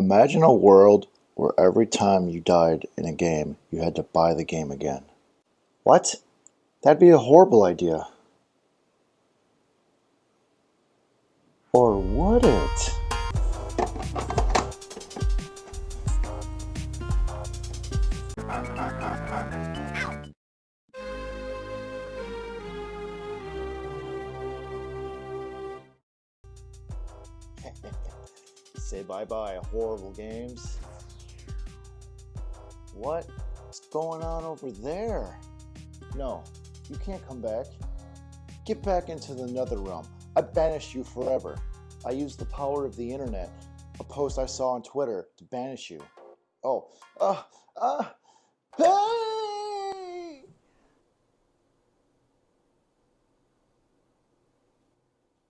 Imagine a world where every time you died in a game, you had to buy the game again. What? That'd be a horrible idea. Or would it? Say bye-bye, horrible games. What's going on over there? No, you can't come back. Get back into the nether realm. I banished you forever. I used the power of the internet, a post I saw on Twitter, to banish you. Oh, uh, uh,